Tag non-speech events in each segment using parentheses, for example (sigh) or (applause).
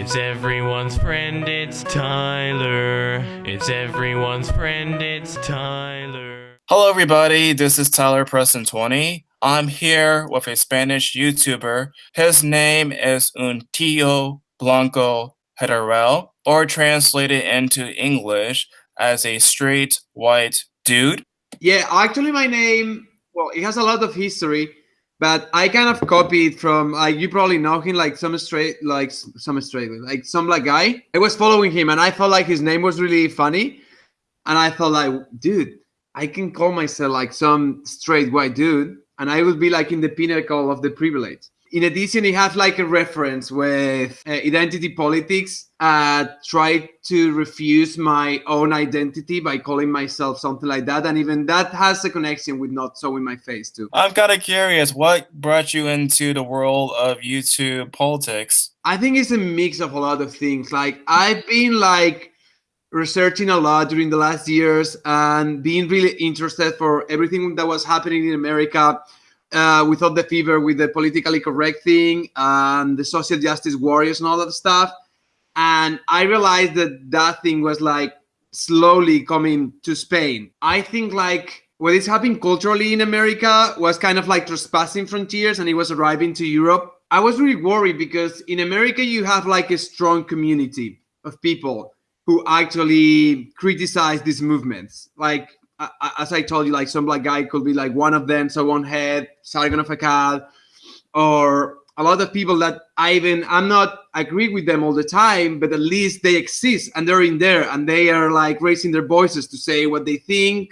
It's everyone's friend, it's Tyler. It's everyone's friend, it's Tyler. Hello, everybody. This is Tyler Preston 20. I'm here with a Spanish YouTuber. His name is Un Tío Blanco Hetero, or translated into English as a straight white dude. Yeah, actually, my name, well, it has a lot of history, but I kind of copied from, like, you probably know him, like some straight, like some straight, like some black guy. I was following him and I felt like his name was really funny. And I thought, like, dude, I can call myself like some straight white dude and I would be like in the pinnacle of the privilege. In addition, it has like a reference with uh, identity politics. Uh, tried to refuse my own identity by calling myself something like that, and even that has a connection with not showing my face too. I'm kind of curious, what brought you into the world of YouTube politics? I think it's a mix of a lot of things. Like I've been like researching a lot during the last years and being really interested for everything that was happening in America uh, without the fever, with the politically correct thing and the social justice warriors and all that stuff. And I realized that that thing was like slowly coming to Spain. I think like what is happening culturally in America was kind of like trespassing frontiers and it was arriving to Europe. I was really worried because in America you have like a strong community of people who actually criticize these movements. Like as I told you, like some black guy could be like one of them, so one head, Sargon of Akkad, or a lot of people that I even I'm not agree with them all the time, but at least they exist and they're in there and they are like raising their voices to say what they think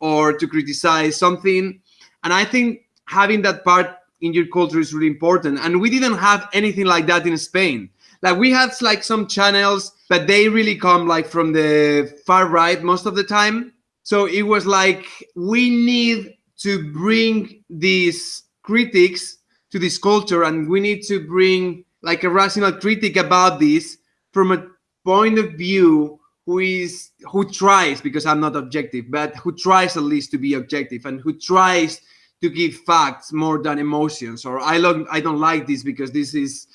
or to criticize something. And I think having that part in your culture is really important. And we didn't have anything like that in Spain. Like we had like some channels, but they really come like from the far right most of the time so it was like we need to bring these critics to this culture, and we need to bring like a rational critic about this from a point of view who is who tries because I'm not objective, but who tries at least to be objective and who tries to give facts more than emotions. Or I don't I don't like this because this is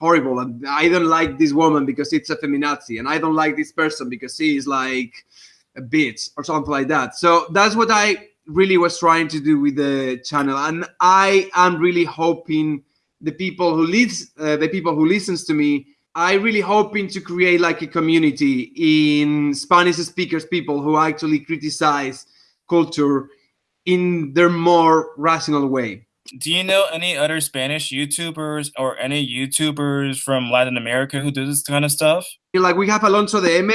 horrible, and I don't like this woman because it's a feminazi, and I don't like this person because he is like a bitch or something like that. So that's what I really was trying to do with the channel, and I am really hoping the people who leads uh, the people who listens to me. I really hoping to create like a community in Spanish speakers people who actually criticize culture in their more rational way. Do you know any other Spanish YouTubers or any YouTubers from Latin America who do this kind of stuff? Like we have Alonso de M,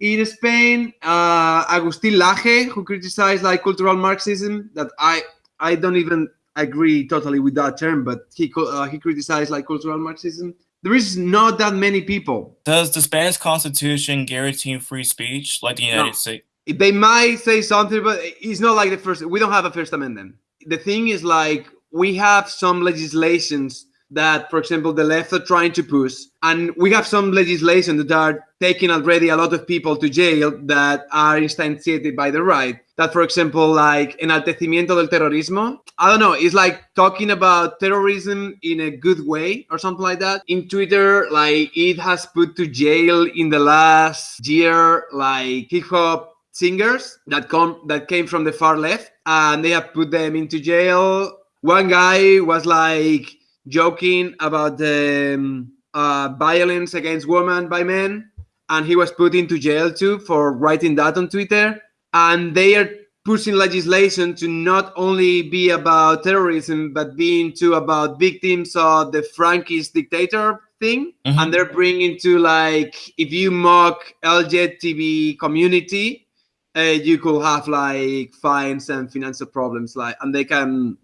in Spain, uh, Agustin Laje, who criticized like cultural Marxism, that I I don't even agree totally with that term, but he uh, he criticized like cultural Marxism. There is not that many people. Does the Spanish Constitution guarantee free speech like the United no. States? They might say something, but it's not like the first. We don't have a First Amendment. The thing is, like, we have some legislations that, for example, the left are trying to push. And we have some legislation that are taking already a lot of people to jail that are instantiated by the right. That, for example, like enaltecimiento del terrorismo. I don't know. It's like talking about terrorism in a good way or something like that. In Twitter, like it has put to jail in the last year, like hip hop singers that come that came from the far left, and they have put them into jail. One guy was like joking about the um, uh, violence against women by men, and he was put into jail too for writing that on Twitter. And they are pushing legislation to not only be about terrorism, but being too about victims of the Franquist dictator thing. Mm-hmm. And they're bringing to like if you mock LGBT community, uh, you could have like fines and financial problems. Like, and they can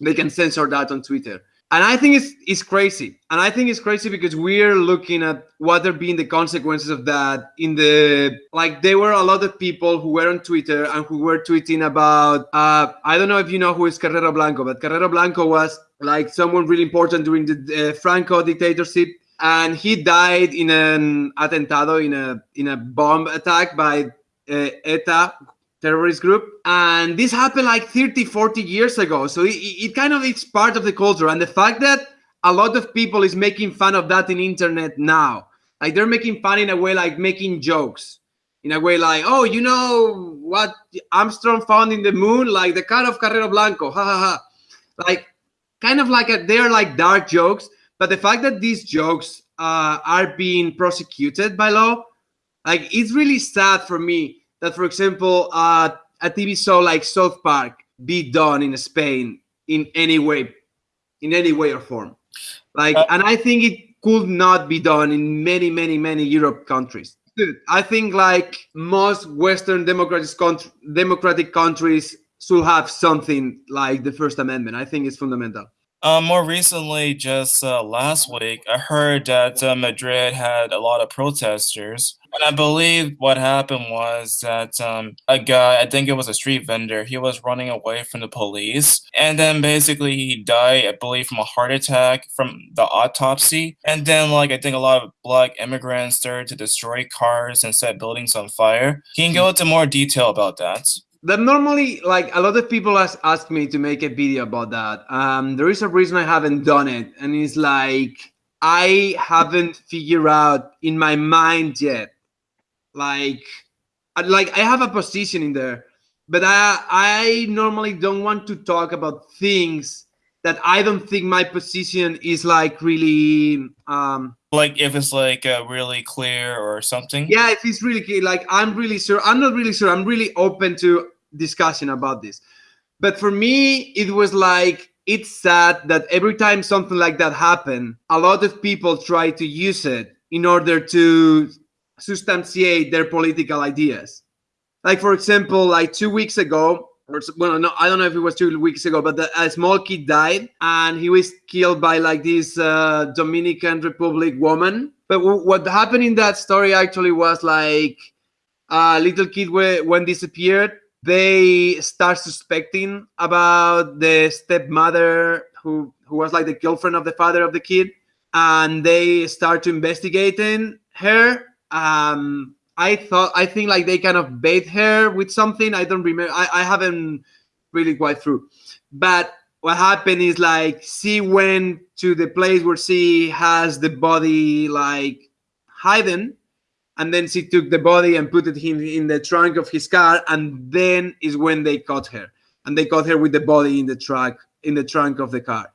they can censor that on Twitter and I think it's it's crazy. And I think it's crazy because we're looking at what are being the consequences of that in the like there were a lot of people who were on Twitter and who were tweeting about uh I don't know if you know who is Carrero Blanco, but Carrero Blanco was like someone really important during the uh, Franco dictatorship and he died in an atentado in a in a bomb attack by uh, ETA terrorist group and this happened like 30 40 years ago so it, it kind of it's part of the culture and the fact that a lot of people is making fun of that in internet now. Like they're making fun in a way like making jokes. In a way like, oh, you know what Armstrong found in the moon? Like the car of Carrero Blanco. Ha ha ha. Like kind of like a, they're like dark jokes. But the fact that these jokes uh, are being prosecuted by law, like it's really sad for me that, for example, uh, a TV show like South Park be done in Spain in any way, in any way or form. Like, Uh, and I think it could not be done in many, many, many Europe countries. Dude, I think like most Western democratic country, democratic countries should have something like the First Amendment. I think it's fundamental. Uh, more recently, just uh, last week, I heard that uh, Madrid had a lot of protesters. And I believe what happened was that um, a guy, I think it was a street vendor, he was running away from the police. And then basically he died, I believe, from a heart attack from the autopsy. And then, like, I think a lot of black immigrants started to destroy cars and set buildings on fire. Can you go into more detail about that? That normally like a lot of people ask, ask me to make a video about that um there is a reason i haven't done it and it's like i haven't figured out in my mind yet like I- like i have a position in there but i i normally don't want to talk about things that i don't think my position is like really um Like, if it's like uh, really clear or something? yeah if it's really key like i'm really sure i'm not really sure i'm really open to discussion about this. But for me it was like it's sad that every time something like that happened a lot of people try to use it in order to substantiate their political ideas. Like for example like two weeks ago or well no i don't know if it was two weeks ago but the, a small kid died and he was killed by like this uh, dominican republic woman. But what happened in that story actually was like a little kid when disappeared they start suspecting about the stepmother who who was like the girlfriend of the father of the kid and they start to investigating her. Um i thought i think like they kind of bait her with something. I don't remember i, I haven't really quite through. But what happened is like she went to the place where she has the body like hidden and then she took the body and put it in, in the trunk of his car and then is when they caught her. And they caught her with the body in the truck in the trunk of the car.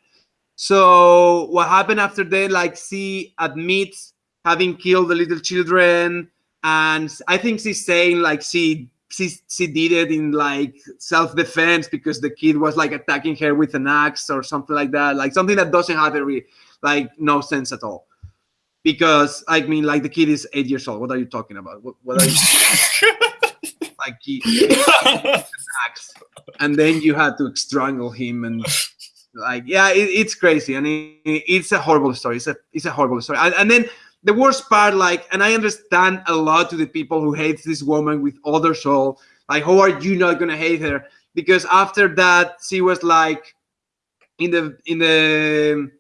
So what happened after that like she admits having killed the little children and i think she's saying like she she, she did it in like self-defense because the kid was like attacking her with an axe or something like that like something that doesn't have any like no sense at all because I mean, like the kid is eight years old. What are you talking about? What, what are you (laughs) like? He, and then you had to strangle him, and like, yeah, it, it's crazy, and it, it's a horrible story. It's a it's a horrible story, and, and then the worst part, like, and I understand a lot to the people who hate this woman with all their soul. Like, how are you not gonna hate her? Because after that, she was like in the in the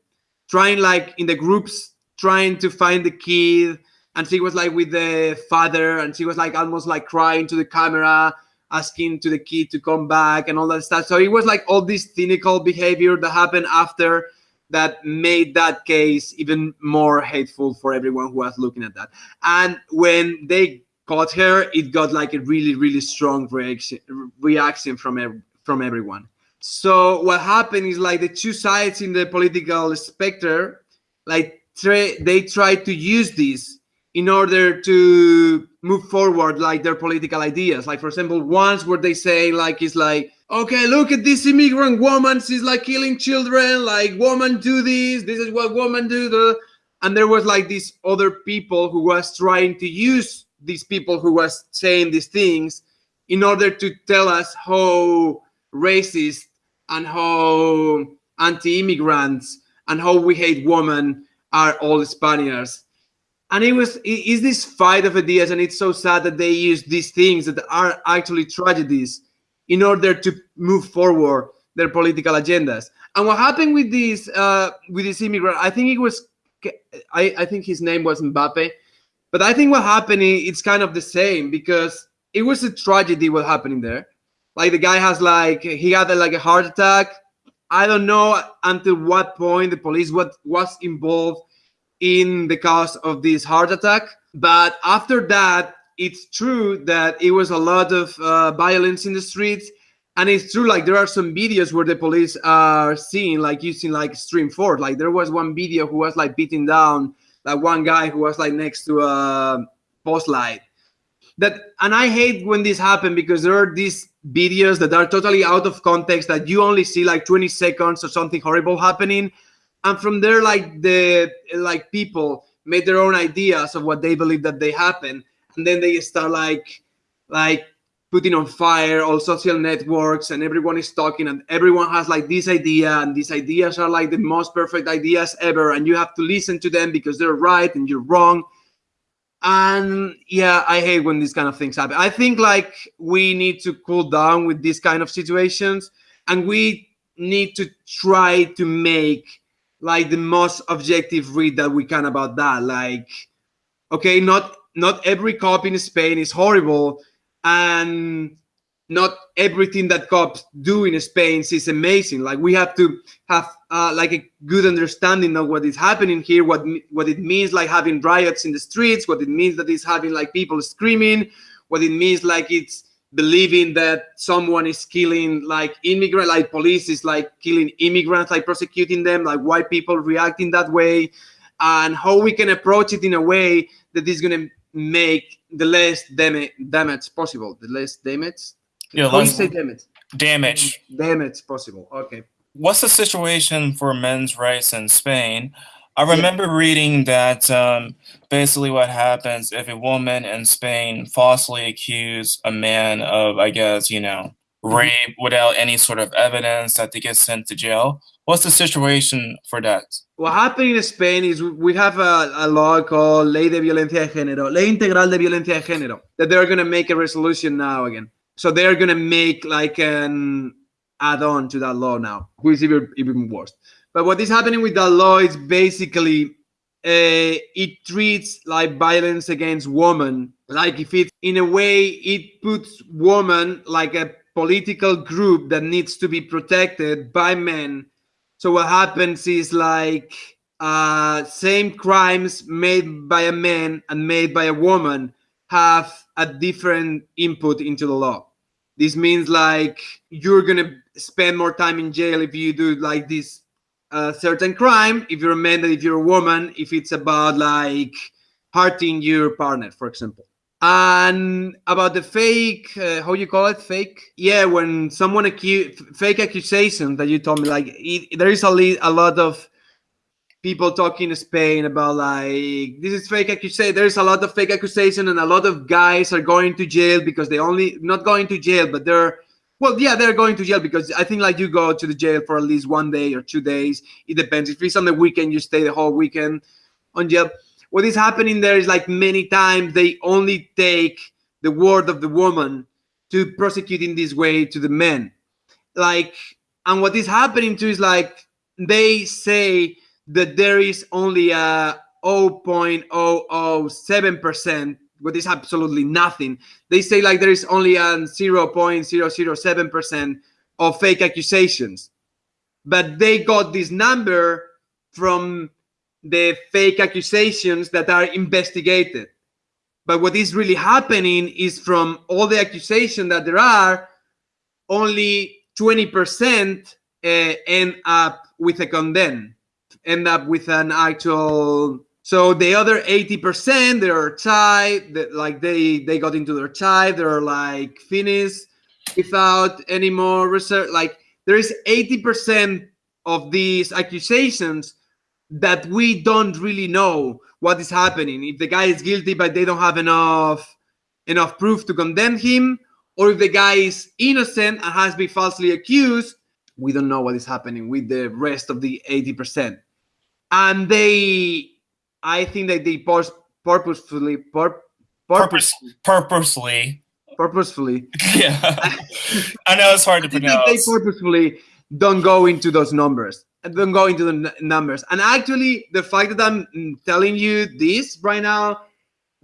trying like in the groups trying to find the kid and she was like with the father and she was like almost like crying to the camera asking to the kid to come back and all that stuff. So it was like all this cynical behavior that happened after that made that case even more hateful for everyone who was looking at that. And when they caught her it got like a really really strong reaction reaction from from everyone. So what happened is like the two sides in the political specter like they try to use this in order to move forward like their political ideas. Like for example once where they say like it's like okay look at this immigrant woman. She's like killing children. Like woman do this. This is what woman do. And there was like these other people who was trying to use these people who was saying these things in order to tell us how racist and how anti-immigrants and how we hate women are all Spaniards. And it was it is this fight of ideas, and it's so sad that they use these things that are actually tragedies in order to move forward their political agendas. And what happened with this uh, with this immigrant, I think it was I, I think his name was Mbappe, but I think what happened it's kind of the same because it was a tragedy what happening there. Like the guy has like he had like a heart attack I don't know until what point the police what was involved in the cause of this heart attack. But after that, it's true that it was a lot of uh, violence in the streets. And it's true, like there are some videos where the police are seen like using like stream force. Like there was one video who was like beating down like one guy who was like next to a post light. That and I hate when this happen because there are these videos that are totally out of context that you only see like 20 seconds or something horrible happening. And from there like the like people made their own ideas of what they believe that they happen. And then they start like like putting on fire all social networks and everyone is talking and everyone has like this idea and these ideas are like the most perfect ideas ever. And you have to listen to them because they're right and you're wrong and yeah i hate when these kind of things happen. I think like we need to cool down with these kind of situations and we need to try to make like the most objective read that we can about that. Like okay not not every cop in spain is horrible and not everything that cops do in Spain is amazing. Like we have to have uh, like a good understanding of what is happening here, what what it means like having riots in the streets, what it means that it's having like people screaming, what it means like it's believing that someone is killing like immigrant, like police is like killing immigrants, like prosecuting them, like why people reacting that way, and how we can approach it in a way that is going to make the less damage damage possible, the less damage Yeah, how you let's- say damage? damage. Damage possible. Okay. What's the situation for men's rights in Spain? I remember reading that um, basically what happens if a woman in Spain falsely accuse a man of, I guess, you know, rape without any sort of evidence that they get sent to jail. What's the situation for that? What happened in Spain is we have a, a law called Ley de Violencia de Género, Ley Integral de Violencia de Género, that they're going to make a resolution now again. So they're going to make like an add-on to that law now, which is even, even worse. But what is happening with that law is basically uh, it treats like violence against women like if it in a way it puts woman like a political group that needs to be protected by men so what happens is like uh, same crimes made by a man and made by a woman have a different input into the law. This means like you're gonna spend more time in jail if you do like this uh, certain crime. If you're a man, if you're a woman. If it's about like hurting your partner, for example. And about the fake, uh, how you call it, fake? Yeah, when someone accuse fake accusation that you told me, like it, there is a, a lot of people talking in Spain about like this is fake accusation. There's a lot of fake accusation, and a lot of guys are going to jail because they only not going to jail, but they're well, yeah, they're going to jail because I think like you go to the jail for at least one day or two days. It depends. If it's on the weekend, you stay the whole weekend on jail. What is happening there is like many times they only take the word of the woman to prosecute in this way to the men. Like, and what is happening too is like they say that there is only a 0.007%, what is absolutely nothing. They say like there is only a 0.007% of fake accusations. But they got this number from the fake accusations that are investigated. But what is really happening is from all the accusations that there are, only 20% uh, end up with a condemn, end up with an actual. So the other 80%, they're tied, that like they they got into their tie, they're like finished without any more research. Like there is 80% of these accusations that we don't really know what is happening. If the guy is guilty, but they don't have enough enough proof to condemn him, or if the guy is innocent and has been falsely accused, we don't know what is happening with the rest of the 80%. And they, I think that they pur- purposefully, pur- Purpose, purposely. purposefully, (laughs) Yeah. I know it's hard to think they purposefully don't go into those numbers don't go into the n- numbers and actually the fact that i'm telling you this right now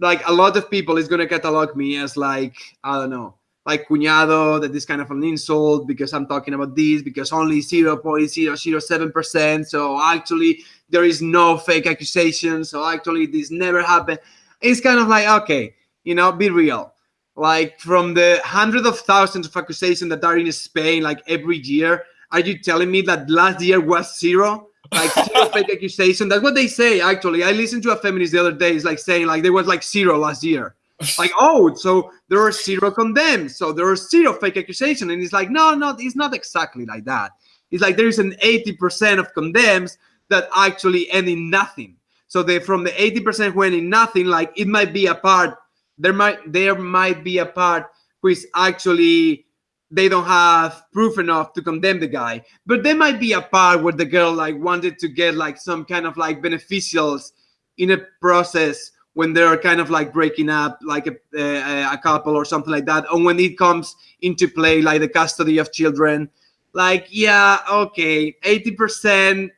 like a lot of people is going to catalog me as like i don't know like cuñado, that is kind of an insult because I'm talking about this, because only 0.007%. So actually, there is no fake accusation. So actually, this never happened. It's kind of like, okay, you know, be real. Like from the hundreds of thousands of accusations that are in Spain, like every year, are you telling me that last year was zero? Like zero (laughs) fake accusation? That's what they say, actually. I listened to a feminist the other day, it's like saying like there was like zero last year (laughs) like oh so there are zero condemned so there are zero fake accusation and it's like no no it's not exactly like that it's like there is an 80% of condemns that actually end in nothing. So they from the 80% who end in nothing like it might be a part there might there might be a part which actually they don't have proof enough to condemn the guy. But there might be a part where the girl like wanted to get like some kind of like beneficials in a process when they're kind of like breaking up like a, a, a, couple or something like that. And when it comes into play like the custody of children like yeah okay 80%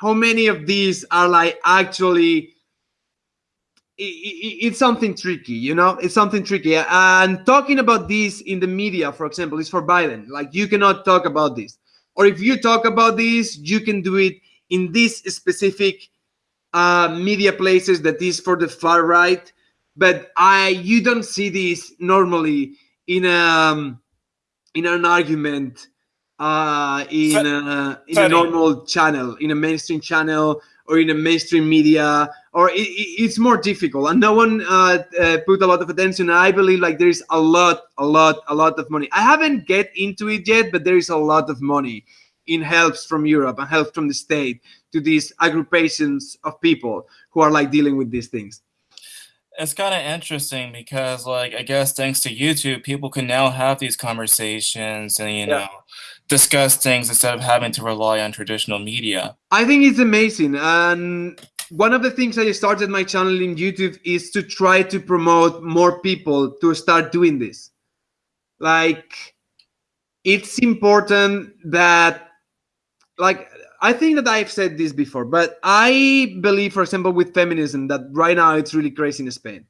how many of these are like actually it's something tricky you know? It's something tricky. And talking about this in the media for example is forbidden like you cannot talk about this. Or if you talk about this you can do it in this specific uh, media places that is for the far right, but I you don't see this normally in a um, in an argument uh, in a, in a normal channel, in a mainstream channel, or in a mainstream media, or it, it's more difficult. And no one uh, uh, put a lot of attention. I believe like there is a lot, a lot, a lot of money. I haven't get into it yet, but there is a lot of money in helps from Europe and help from the state to these agrupations of people who are like dealing with these things it's kind of interesting because like i guess thanks to youtube people can now have these conversations and you yeah. know discuss things instead of having to rely on traditional media i think it's amazing and one of the things i started my channel in youtube is to try to promote more people to start doing this like it's important that like I think that I've said this before, but I believe, for example, with feminism, that right now it's really crazy in Spain.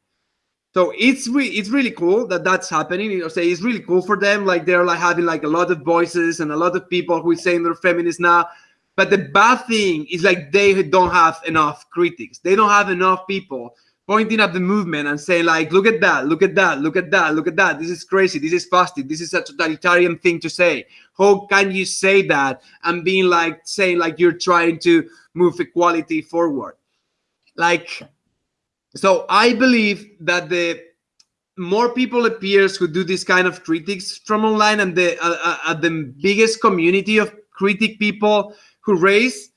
So it's re- it's really cool that that's happening. You know, say it's really cool for them. Like they're like having like a lot of voices and a lot of people who are saying they're feminists now. But the bad thing is like they don't have enough critics. They don't have enough people pointing at the movement and saying like, look at that, look at that, look at that, look at that. This is crazy. This is fascist. This is a totalitarian thing to say. How can you say that and being like saying like you're trying to move equality forward? Like, so I believe that the more people appears who do this kind of critics from online and the uh, uh, uh the biggest community of critic people who raise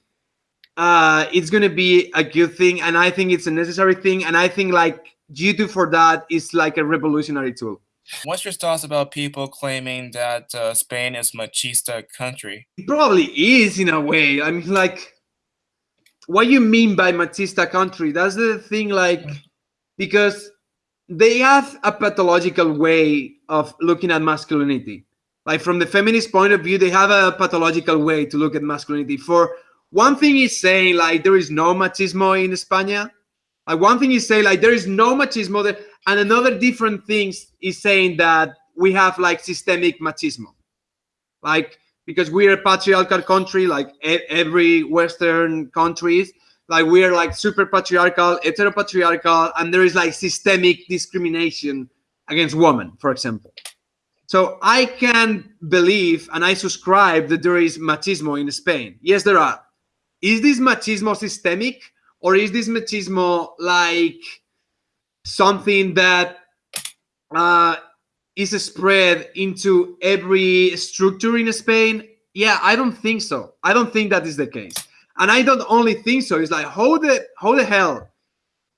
uh, it's going to be a good thing. And I think it's a necessary thing. And I think like YouTube for that is like a revolutionary tool. What's your thoughts about people claiming that uh, Spain is machista country? It probably is in a way. I mean, like, what you mean by machista country? That's the thing, like, because they have a pathological way of looking at masculinity. Like from the feminist point of view, they have a pathological way to look at masculinity. For one thing is saying like there is no machismo in España. Like one thing is saying like there is no machismo there, and another different thing is saying that we have like systemic machismo, like because we're a patriarchal country, like every Western countries, like we're like super patriarchal, heteropatriarchal, and there is like systemic discrimination against women, for example. So I can believe and I subscribe that there is machismo in Spain. Yes, there are is this machismo systemic or is this machismo like something that uh, is spread into every structure in Spain? Yeah, I don't think so. I don't think that is the case. And I don't only think so. It's like how the how the hell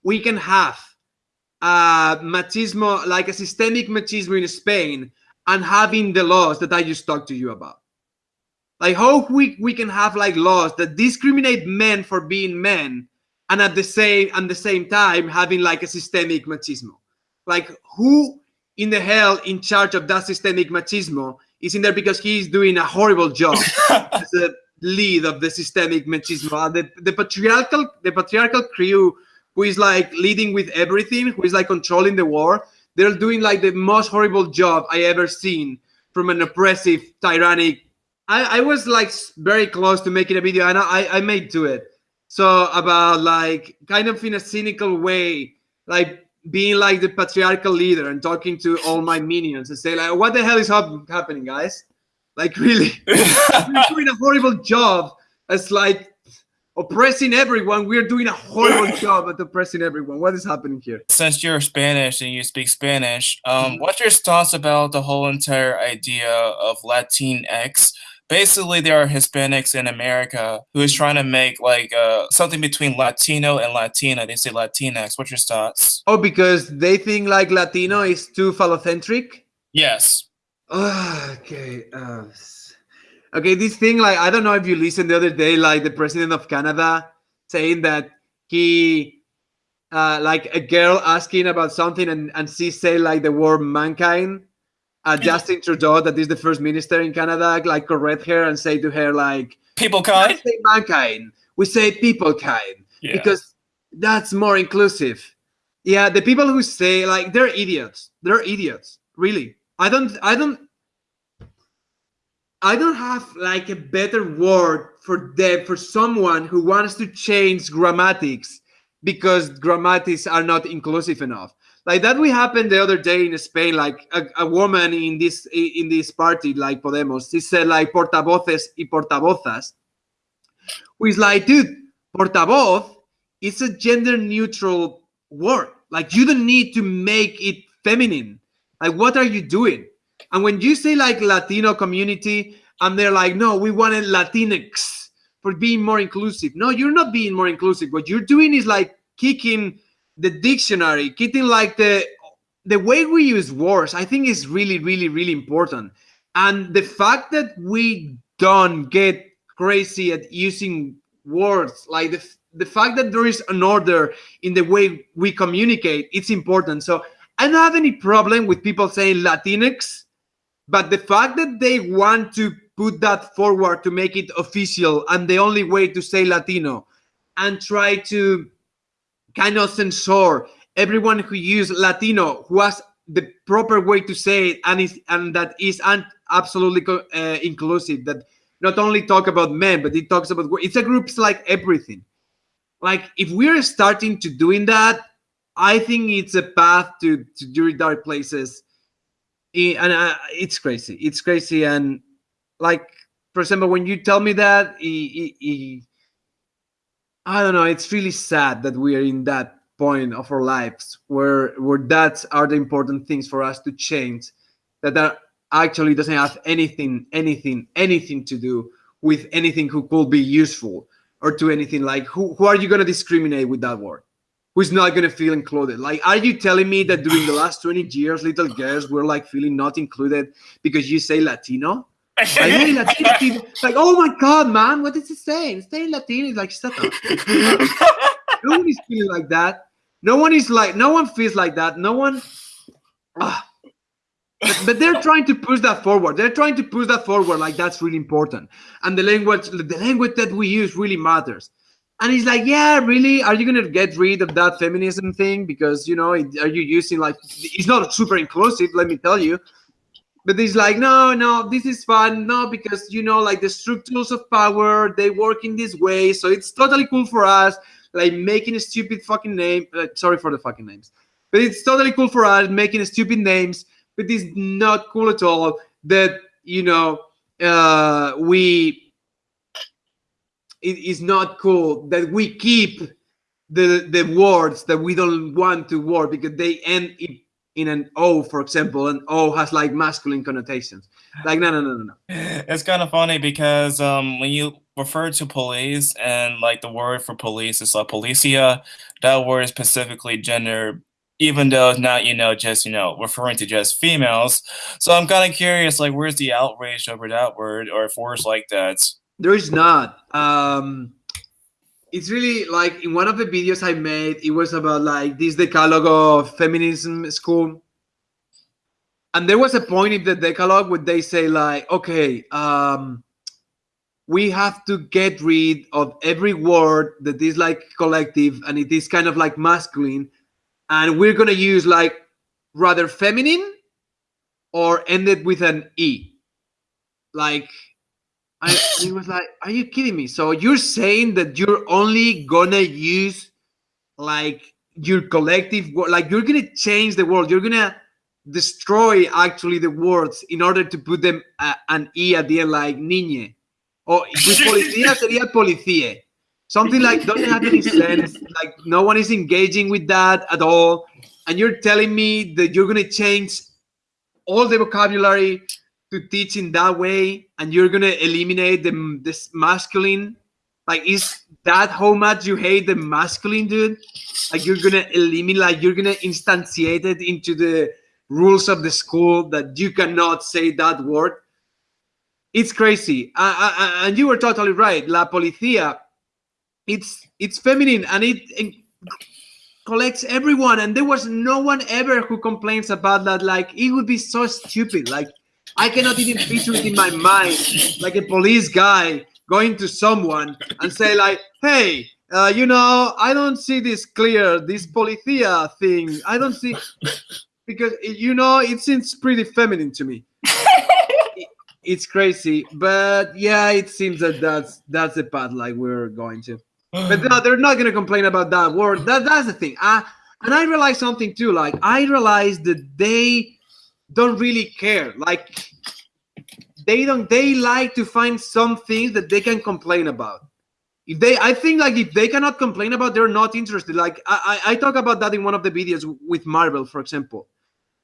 we can have uh, machismo like a systemic machismo in Spain and having the laws that I just talked to you about. Like how we we can have like laws that discriminate men for being men, and at the same at the same time having like a systemic machismo. Like who in the hell in charge of that systemic machismo is in there because he's doing a horrible job (laughs) as a lead of the systemic machismo. The, the patriarchal the patriarchal crew who is like leading with everything, who is like controlling the war, they're doing like the most horrible job I ever seen from an oppressive, tyrannic. I, I was like very close to making a video, and I, I made to it. So about like kind of in a cynical way, like being like the patriarchal leader and talking to all my minions and say like, what the hell is hap- happening, guys? Like (laughs) really, we're doing a horrible job as like oppressing everyone. We're doing a horrible (laughs) job at oppressing everyone. What is happening here? Since you're Spanish and you speak Spanish, um, Mhm. what's your thoughts about the whole entire idea of Latinx? Basically, there are Hispanics in America who is trying to make like uh, something between Latino and Latina. They say Latinx. What's your thoughts? Oh, because they think like Latino is too phallocentric. Yes. Ah, okay. Uh, okay, this thing, like, I don't know if you listened the other day, like the president of Canada saying that he, uh, like a girl asking about something and, and she say like the word mankind. Uh, Justin Trudeau, that is the first minister in Canada, like correct her and say to her like, People kind. say mankind, we say people kind Yeah. because that's more inclusive. Yeah, the people who say like they're idiots. They're idiots. Really. I don't I don't I don't have like a better word for them for someone who wants to change grammatics because grammatics are not inclusive enough. Like that we happened the other day in Spain, like a, a woman in this in this party, like Podemos, she said like portavoces y portavozas, who is like, dude, portavoz is a gender neutral word. Like you don't need to make it feminine. Like what are you doing? And when you say like Latino community, and they're like, no, we wanted Latinx for being more inclusive. No, you're not being more inclusive. What you're doing is like kicking the dictionary, kicking like the the way we use words. I think is really, really, really important. And the fact that we don't get crazy at using words, like the the fact that there is an order in the way we communicate, it's important. So I don't have any problem with people saying Latinx, but the fact that they want to put that forward to make it official and the only way to say Latino and try to kind of censor everyone who use Latino who has the proper way to say it and is and that is absolutely uh, inclusive that not only talk about men but it talks about it's a groups like everything. Like if we're starting to doing that i think it's a path to to very dark places. And uh, it's crazy. It's crazy. And like for example when you tell me that i- i- i- i don't know it's really sad that we are in that point of our lives where where that are the important things for us to change that that actually doesn't have anything anything anything to do with anything who could be useful or to anything. Like who, who are you going to discriminate with that word? Who's not going to feel included? Like are you telling me that during the last 20 years little girls were like feeling not included because you say latino like, hey, Latino (laughs) people, like oh my god man what is it saying? It's saying latino It's like shut up. No one is feeling like that. No one is like no one feels like that. No one ah. but, but they're trying to push that forward. They're trying to push that forward like that's really important. And the language the language that we use really matters. And he's like yeah really? Are you gonna get rid of that feminism thing? Because you know are you using like it's not super inclusive let me tell you but he's like no no this is fun. No because you know like the structures of power they work in this way. So it's totally cool for us like making a stupid fucking name uh, sorry for the fucking names. But it's totally cool for us making stupid names but it's not cool at all that you know uh we it is not cool that we keep the the words that we don't want to word because they end in, in an o for example and o has like masculine connotations like no no no no no it's kind of funny because um, when you refer to police and like the word for police is like policia, that word is specifically gender, even though it's not you know just you know referring to just females. So I'm kind of curious, like where's the outrage over that word or if words like that? There is not. Um, it's really like in one of the videos I made, it was about like this decalogue of feminism school. And there was a point in the decalogue where they say like, okay, um, we have to get rid of every word that is like collective and it is kind of like masculine, and we're gonna use like rather feminine or ended with an E. Like, I it was like, are you kidding me? So you're saying that you're only gonna use like your collective like you're gonna change the world, you're gonna destroy actually the words in order to put them uh, an E at the end, like niñe. Or policía sería policie. Something like doesn't have any sense. Like no one is engaging with that at all. And you're telling me that you're gonna change all the vocabulary to teach in that way, and you're gonna eliminate the this masculine. Like, is that how much you hate the masculine, dude? Like, you're gonna eliminate, like, you're gonna instantiate it into the rules of the school that you cannot say that word. It's crazy, and you were totally right. La policía, it's it's feminine and it, it collects everyone, and there was no one ever who complains about that. Like it would be so stupid. Like I cannot even picture it in my mind, like a police guy going to someone and say like, "Hey, uh, you know, I don't see this clear. This policía thing, I don't see." (laughs) because you know it seems pretty feminine to me It- (laughs) it's crazy but yeah it seems that that's that's the path like we're going to but no, they're not gonna complain about that word that that's the thing uh, and i realized something too like i realized that they don't really care. Like they don't they like to find some things that they can complain about. If they i think like if they cannot complain about they're not interested. Like i i, I talk about that in one of the videos with marvel for example.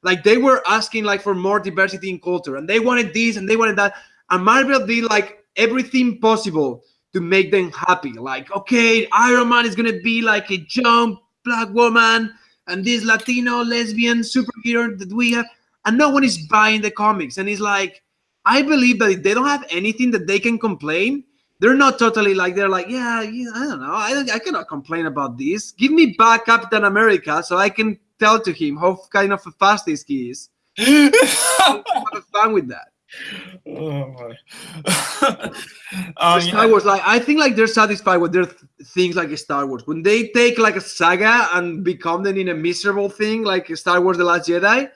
Like they were asking like for more diversity in culture and they wanted this and they wanted that. And marvel did like everything possible to make them happy. Like okay iron man is gonna be like a young black woman and this latino lesbian superhero that we have and no one is buying the comics. And it's like i believe that if they don't have anything that they can complain they're not totally like they're like yeah, yeah i don't know. I, I cannot complain about this. Give me back captain america so i can tell to him how kind of a fast this he is. (laughs) Have fun with that. Oh my. um, (laughs) Star Wars, like I think, like they're satisfied with their th- things like Star Wars. When they take like a saga and become them in a miserable thing, like Star Wars: The Last Jedi,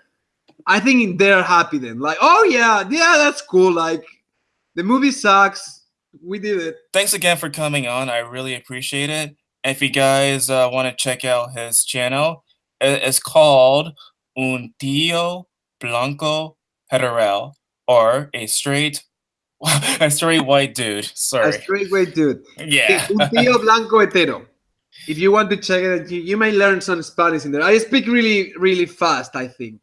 I think they're happy then. Like, oh yeah, yeah, that's cool. Like the movie sucks. We did it. thanks again for coming on. I really appreciate it. If you guys uh, want to check out his channel, it's called Un Tío Blanco Hetero, or a straight, (laughs) a straight white dude. (laughs) Sorry. A straight white dude. Yeah. Un (laughs) tío blanco hetero. If you want to check it, you, you may learn some Spanish in there. I speak really, really fast. I think.